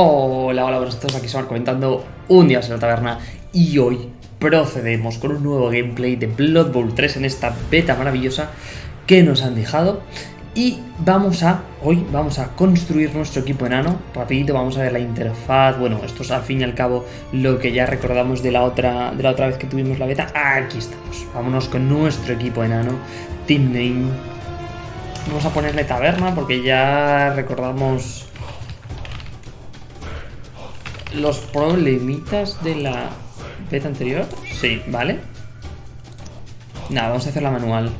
Hola, hola, buenas tardes, aquí Samar comentando un día en la taberna y hoy procedemos con un nuevo gameplay de Blood Bowl 3 en esta beta maravillosa que nos han dejado. Y vamos a, hoy vamos a construir nuestro equipo enano, rapidito vamos a ver la interfaz, bueno, esto es al fin y al cabo lo que ya recordamos de la otra, de la otra vez que tuvimos la beta, aquí estamos, vámonos con nuestro equipo enano, Team Name, vamos a ponerle taberna porque ya recordamos los problemitas de la beta anterior. Sí, ¿vale? Nada, vamos a hacer la manual.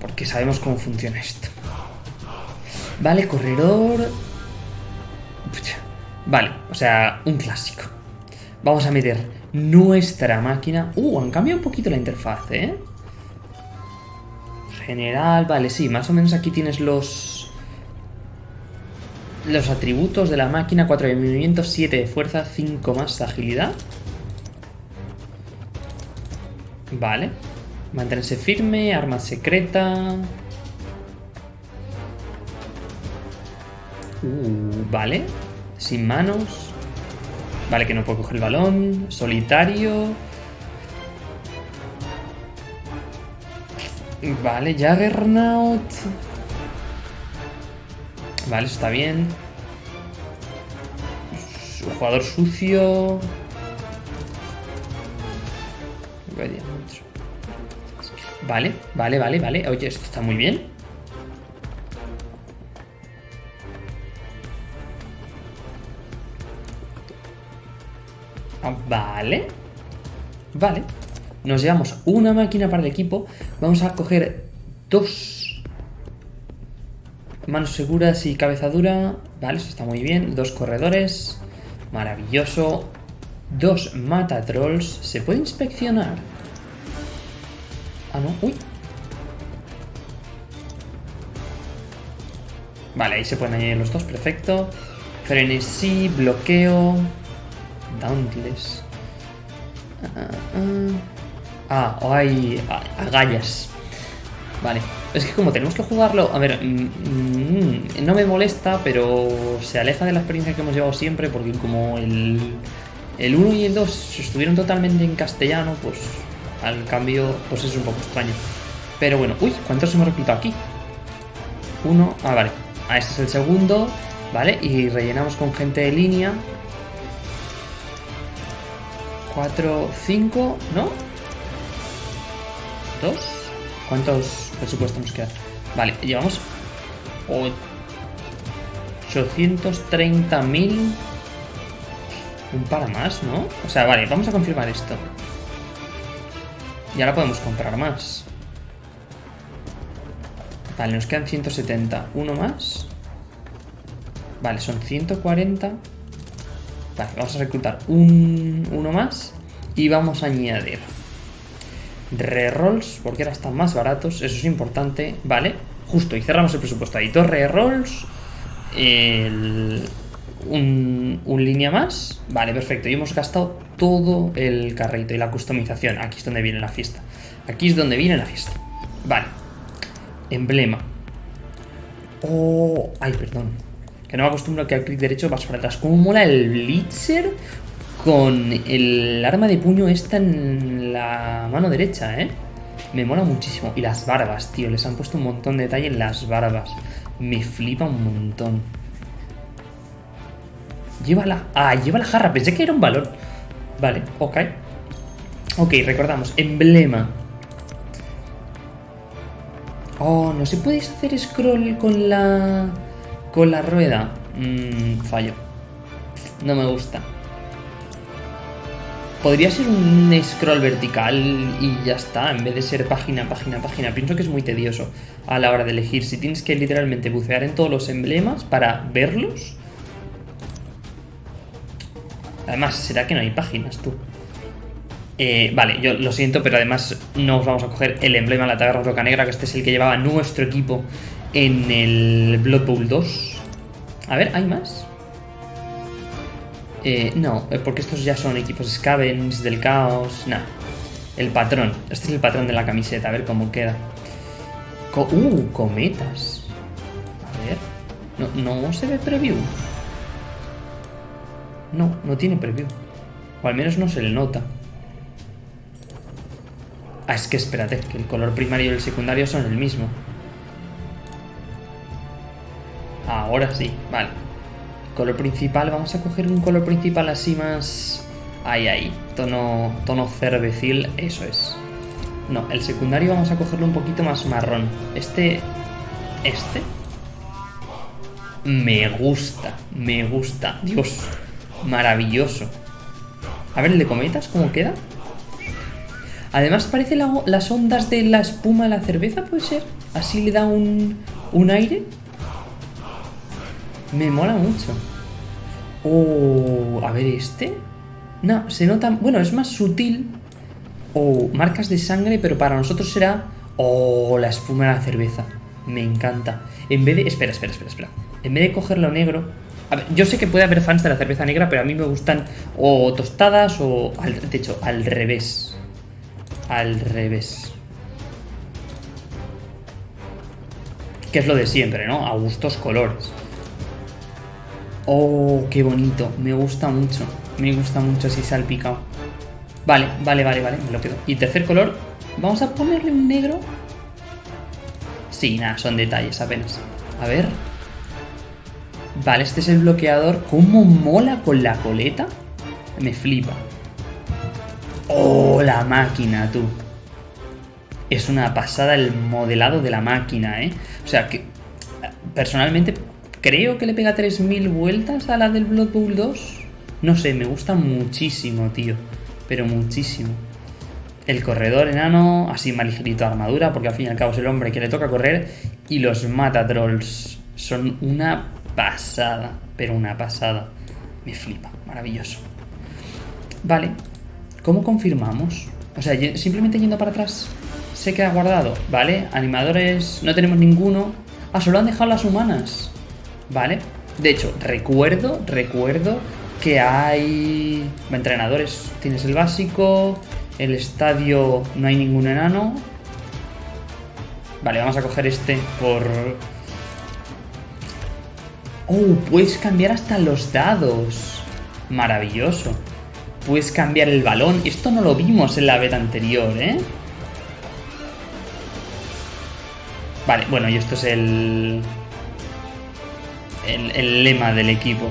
Porque sabemos cómo funciona esto. Vale, corredor... Vale, o sea, un clásico. Vamos a meter nuestra máquina... Uh, han cambiado un poquito la interfaz, ¿eh? General, vale, sí, más o menos aquí tienes los los atributos de la máquina, 4 de movimiento, 7 de fuerza, 5 más agilidad. Vale. Mantenerse firme, arma secreta. Uh, vale. Sin manos. Vale, que no puedo coger el balón. Solitario. Vale, Jaggernaut. Vale, está bien. Jugador sucio. Vale, vale, vale, vale. Oye, esto está muy bien. Ah, vale. Vale. Nos llevamos una máquina para el equipo. Vamos a coger dos Manos seguras y cabeza dura. Vale, eso está muy bien. Dos corredores. Maravilloso. Dos mata trolls. ¿Se puede inspeccionar? Ah, no. Uy. Vale, ahí se pueden añadir los dos. Perfecto. Frenesí, bloqueo. Dauntless. Ah, ah, ah. ah hay agallas. Vale. Es que como tenemos que jugarlo... A ver, mm, mm, no me molesta, pero se aleja de la experiencia que hemos llevado siempre, porque como el, el 1 y el 2 estuvieron totalmente en castellano, pues al cambio pues es un poco extraño. Pero bueno, uy, ¿cuántos hemos reclutado aquí? Uno, ah, vale. Ah, este es el segundo, ¿vale? Y rellenamos con gente de línea. Cuatro, cinco, ¿no? Dos. ¿Cuántos presupuesto nos queda. Vale, llevamos 830.000. Un para más, ¿no? O sea, vale, vamos a confirmar esto. Y ahora podemos comprar más. Vale, nos quedan 170. Uno más. Vale, son 140. Vale, vamos a reclutar un, uno más. Y vamos a añadir rerolls, porque ahora están más baratos, eso es importante, ¿vale? Justo, y cerramos el presupuesto ahí. Dos rerolls, un, un, línea más, vale, perfecto. Y hemos gastado todo el carrito y la customización. Aquí es donde viene la fiesta. Aquí es donde viene la fiesta. Vale. Emblema. Oh, ay, perdón. Que no me acostumbro a que al clic derecho vas para atrás. ¿Cómo mola el Blitzer con el arma de puño esta en la mano derecha, ¿eh? Me mola muchísimo. Y las barbas, tío. Les han puesto un montón de detalle en las barbas. Me flipa un montón. Llévala. Ah, lleva la jarra. Pensé que era un balón. Vale, ok. Ok, recordamos. Emblema. Oh, no se puede hacer scroll con la... Con la rueda. Mmm, fallo. No me gusta. Podría ser un scroll vertical y ya está, en vez de ser página, página, página. Pienso que es muy tedioso a la hora de elegir. Si tienes que literalmente bucear en todos los emblemas para verlos. Además, ¿será que no hay páginas, tú? Eh, vale, yo lo siento, pero además no os vamos a coger el emblema de la taberna roca negra, que este es el que llevaba nuestro equipo en el Blood Bowl 2. A ver, ¿hay más? Eh, no, eh, porque estos ya son equipos Scavens, del Caos, nada. El patrón, este es el patrón de la camiseta, a ver cómo queda. uh, cometas. A ver, no, no se ve preview. No, no tiene preview. O al menos no se le nota. Ah, es que espérate, que el color primario y el secundario son el mismo. Ahora sí, vale. Color principal, vamos a coger un color principal así más... Ahí, ahí, tono, tono cervecil, eso es. No, el secundario vamos a cogerlo un poquito más marrón. Este... Este... Me gusta, me gusta. Dios, maravilloso. A ver, el de cometas, ¿cómo queda? Además parece las ondas de la espuma de la cerveza, ¿puede ser? Así le da un, un aire. Me mola mucho. Oh, a ver, este. No, se nota... Bueno, es más sutil. Oh, marcas de sangre, pero para nosotros será... Oh, la espuma de la cerveza. Me encanta. En vez de... Espera, espera, espera, espera. En vez de cogerlo negro... A ver, yo sé que puede haber fans de la cerveza negra, pero a mí me gustan o tostadas o... de hecho, al revés. Al revés. Que es lo de siempre, ¿no? A gustos colores. Oh, qué bonito. Me gusta mucho. Me gusta mucho así salpicado. Vale, vale, vale, vale. Me lo quedo. Y tercer color. Vamos a ponerle un negro. Sí, nada, son detalles apenas. A ver. Vale, este es el bloqueador. ¿Cómo mola con la coleta? Me flipa. ¡Oh, la máquina, tú! Es una pasada el modelado de la máquina, ¿eh? O sea, que personalmente creo que le pega 3.000 vueltas a la del Blood Bowl 2. No sé, me gusta muchísimo, tío. Pero muchísimo. El corredor enano, así ligerito armadura, porque al fin y al cabo es el hombre que le toca correr. Y los mata trolls. Son una pasada, pero una pasada. Me flipa, maravilloso. Vale, ¿cómo confirmamos? O sea, simplemente yendo para atrás se queda guardado, ¿vale? Animadores, no tenemos ninguno. Ah, solo han dejado las humanas. Vale. De hecho, recuerdo, recuerdo que hay entrenadores. Tienes el básico, el estadio no hay ningún enano. Vale, vamos a coger este por Oh, puedes cambiar hasta los dados. Maravilloso. Puedes cambiar el balón. Esto no lo vimos en la beta anterior, ¿eh? Vale, bueno, y esto es el... El, lema del equipo.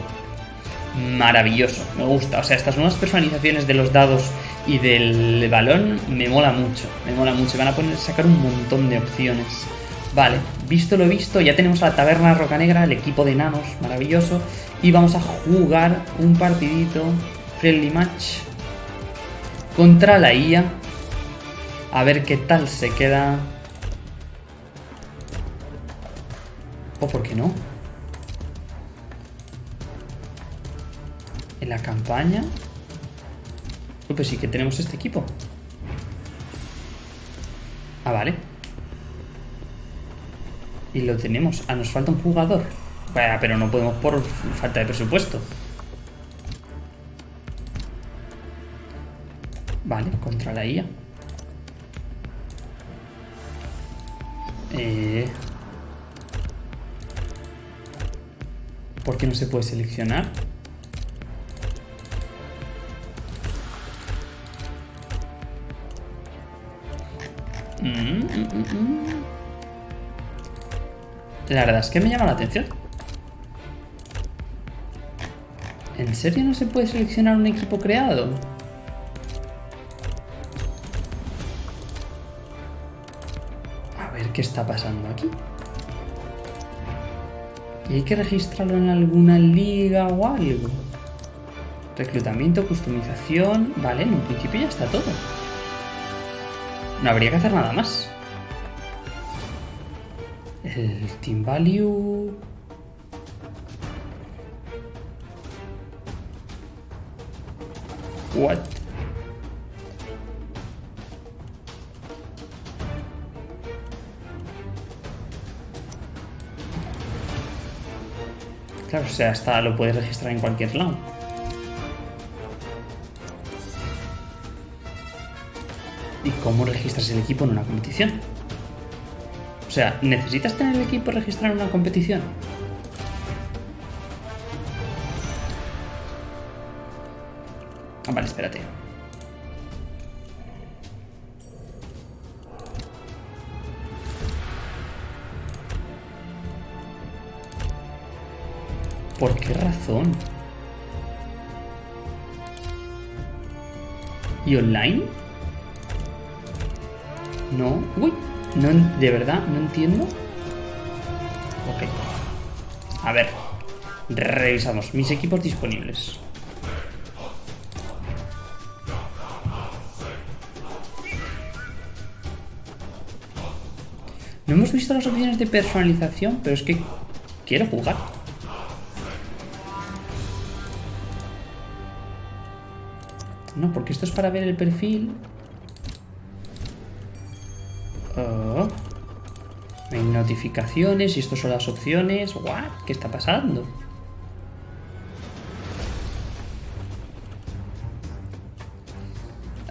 Maravilloso, me gusta. O sea, estas nuevas personalizaciones de los dados y del balón me mola mucho. Me mola mucho. Van a poner, sacar un montón de opciones. Vale, visto lo visto, ya tenemos a la taberna Roca Negra, el equipo de enanos, maravilloso. Y vamos a jugar un partidito, friendly match, contra la IA. A ver qué tal se queda. ¿O por qué no? En la campaña. Pues sí que tenemos este equipo. Ah, vale. Y lo tenemos. Ah, nos falta un jugador. pero no podemos por falta de presupuesto. Vale, contra la IA. Eh... ¿Por qué no se puede seleccionar? Mm, la verdad es que me llama la atención. ¿En serio no se puede seleccionar un equipo creado? A ver qué está pasando aquí. ¿Y hay que registrarlo en alguna liga o algo? Reclutamiento, customización... Vale, en un principio ya está todo. No habría que hacer nada más. El team value. What Claro, o sea, hasta lo puedes registrar en cualquier lado. Cómo registras el equipo en una competición? O sea, ¿necesitas tener el equipo registrado en una competición? Ah, vale, espérate. ¿Por qué razón? ¿Y online? No. Uy, no, de verdad, no entiendo. Ok. A ver. Revisamos mis equipos disponibles. No hemos visto las opciones de personalización, pero es que quiero jugar. No, porque esto es para ver el perfil. Notificaciones y esto son las opciones. ¿What? ¿Qué está pasando?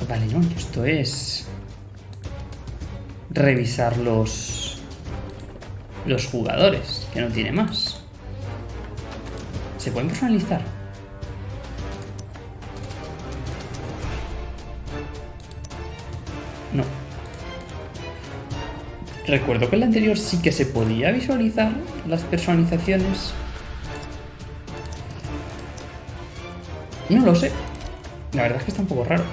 Vale, no, esto es... Revisar los... Los jugadores, que no tiene más. ¿Se pueden personalizar? Recuerdo que en el anterior sí que se podía visualizar las personalizaciones. No lo sé. La verdad es que está un poco raro.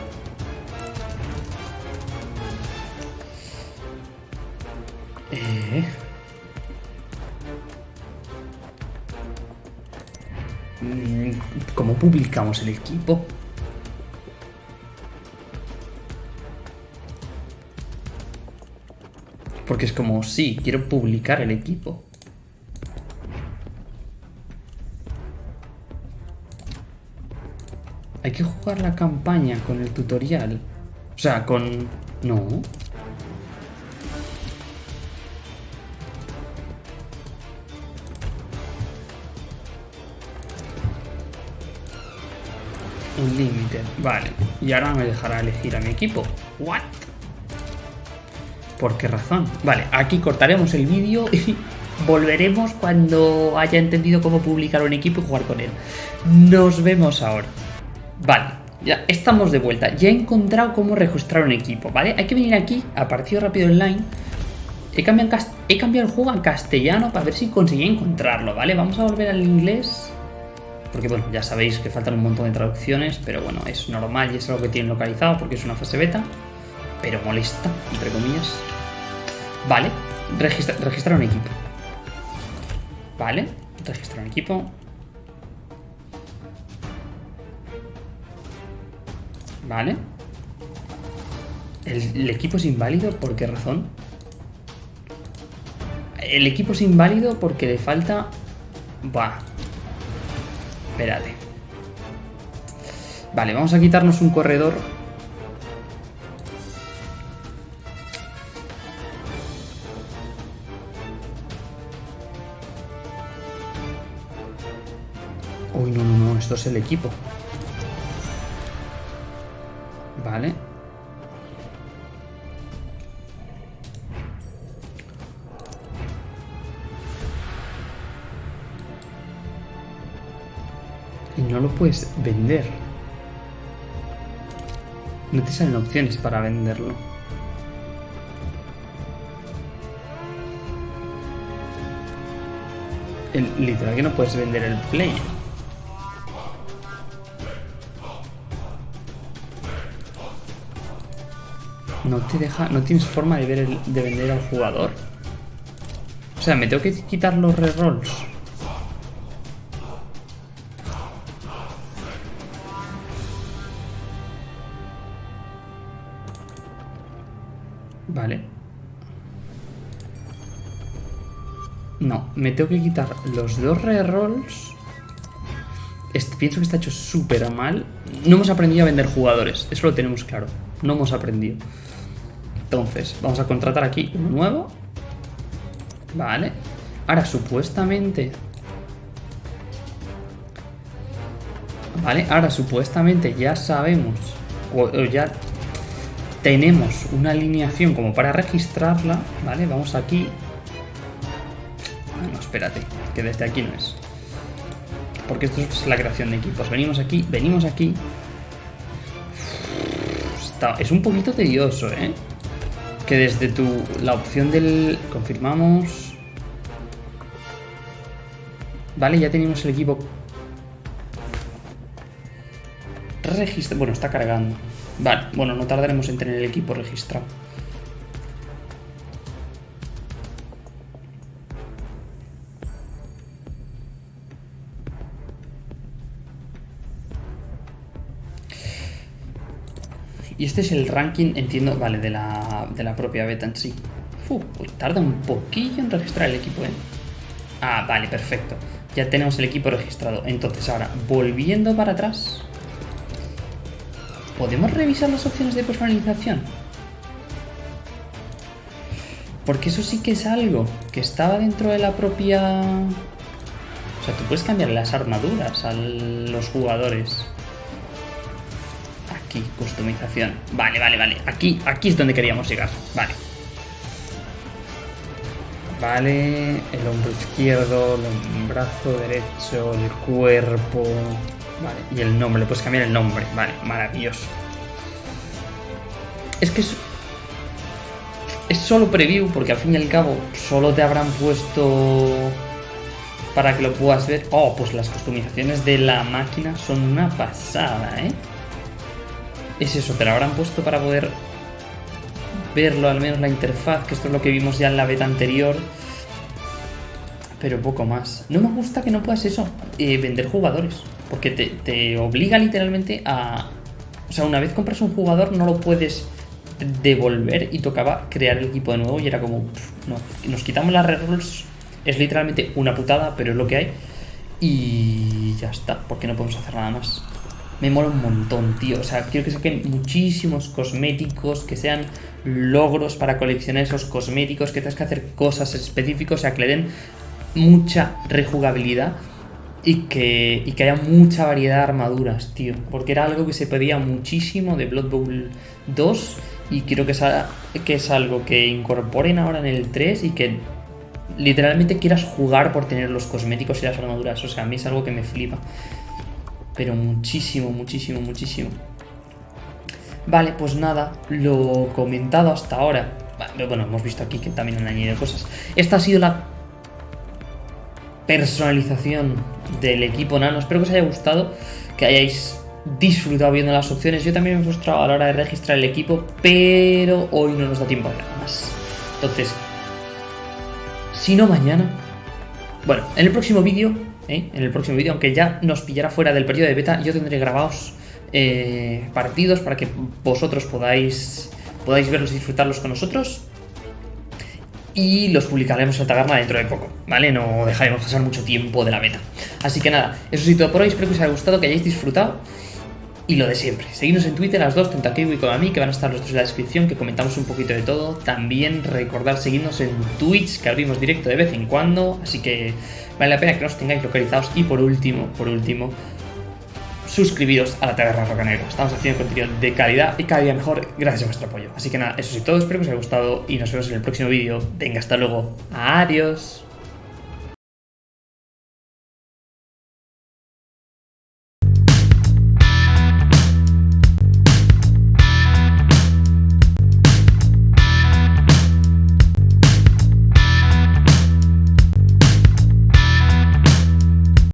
Eh... Mm, ¿Cómo publicamos el equipo? Porque es como, sí, quiero publicar el equipo. Hay que jugar la campaña con el tutorial. O sea, con... No. Un límite. Vale. Y ahora me dejará elegir a mi equipo. ¿What? ¿Por qué razón? Vale, aquí cortaremos el vídeo y volveremos cuando haya entendido cómo publicar un equipo y jugar con él. Nos vemos ahora. Vale, ya estamos de vuelta. Ya he encontrado cómo registrar un equipo, ¿vale? Hay que venir aquí a partido rápido online. He cambiado, he cambiado el juego a castellano para ver si conseguí encontrarlo, ¿vale? Vamos a volver al inglés. Porque, bueno, ya sabéis que faltan un montón de traducciones, pero bueno, es normal y es algo que tienen localizado porque es una fase beta pero molesta, entre comillas. Vale, registrar un equipo. Vale, registrar un equipo. Vale. ¿El, equipo es inválido? ¿Por qué razón? El equipo es inválido porque le falta... Buah. Espérate. Vale, vamos a quitarnos un corredor el equipo. Vale. Y no lo puedes vender. No te salen opciones para venderlo. El, literal que no puedes vender el play. No te deja, no tienes forma de, ver de vender al jugador. O sea, me tengo que quitar los rerolls. Vale. No, me tengo que quitar los dos rerolls. pienso que está hecho súper mal. No hemos aprendido a vender jugadores, eso lo tenemos claro. No hemos aprendido. Entonces, vamos a contratar aquí uno nuevo. Vale. Ahora, supuestamente... Vale, ahora supuestamente ya sabemos, o, ya tenemos una alineación como para registrarla, ¿vale? Vamos aquí. No, espérate, que desde aquí no es. Porque esto es la creación de equipos. Venimos aquí, venimos aquí. está, es un poquito tedioso, ¿eh? Que desde tu, la opción del... Confirmamos. Vale, ya tenemos el equipo registrado. Bueno, está cargando. Vale, bueno, no tardaremos en tener el equipo registrado. Y este es el ranking, entiendo, vale, de la, de la propia beta en sí. Uf, pues tarda un poquillo en registrar el equipo, ¿eh? Ah, vale, perfecto. Ya tenemos el equipo registrado. Entonces ahora, volviendo para atrás... ¿Podemos revisar las opciones de personalización? Porque eso sí que es algo que estaba dentro de la propia... O sea, tú puedes cambiar las armaduras a los jugadores. Aquí, customización. Vale, vale, vale. Aquí, aquí es donde queríamos llegar. Vale. Vale, el hombro izquierdo, el brazo derecho, el cuerpo. Vale, y el nombre, le puedes cambiar el nombre. Vale, maravilloso. Es que es, es solo preview, porque al fin y al cabo solo te habrán puesto para que lo puedas ver. Oh, pues las customizaciones de la máquina son una pasada, ¿eh? Es eso, te lo habrán puesto para poder verlo, al menos la interfaz, que esto es lo que vimos ya en la beta anterior. Pero poco más. No me gusta que no puedas eso, eh, vender jugadores. Porque te, obliga literalmente a... O sea, una vez compras un jugador no lo puedes devolver y tocaba crear el equipo de nuevo y era como... no, nos quitamos las rerolls. Es literalmente una putada, pero es lo que hay. Y ya está, porque no podemos hacer nada más me mola un montón, tío. O sea, quiero que saquen muchísimos cosméticos, que sean logros para coleccionar esos cosméticos, que tengas que hacer cosas específicas, o sea, que le den mucha rejugabilidad y que, y que haya mucha variedad de armaduras, tío. Porque era algo que se pedía muchísimo de Blood Bowl 2 y quiero que, que es algo que incorporen ahora en el 3 y que literalmente quieras jugar por tener los cosméticos y las armaduras. O sea, a mí es algo que me flipa pero muchísimo, muchísimo, muchísimo. Vale, pues nada, lo comentado hasta ahora. Bueno, hemos visto aquí que también han añadido cosas. Esta ha sido la personalización del equipo Nano. Espero que os haya gustado, que hayáis disfrutado viendo las opciones. Yo también me he frustrado a la hora de registrar el equipo, pero hoy no nos da tiempo a nada más. Entonces, si no mañana... Bueno, en el próximo vídeo ¿eh? en el próximo vídeo, aunque ya nos pillará fuera del periodo de beta, yo tendré grabados eh, partidos para que vosotros podáis, podáis verlos y disfrutarlos con nosotros. Y los publicaremos en Taberna dentro de poco, ¿vale? No dejaremos pasar mucho tiempo de la beta. Así que nada, eso sí todo por hoy, espero que os haya gustado, que hayáis disfrutado. Y lo de siempre, seguidnos en Twitter, las dos, tanto aquí y como a mí, que van a estar los dos en la descripción, que comentamos un poquito de todo. También recordar seguirnos en Twitch, que abrimos directo de vez en cuando, así que vale la pena que nos tengáis localizados. Y por último, por último, suscribiros a la Taberna Rocanera. Estamos haciendo contenido de calidad y cada día mejor gracias a vuestro apoyo. Así que nada, eso es todo, espero que os haya gustado y nos vemos en el próximo vídeo. Venga, hasta luego. Adiós.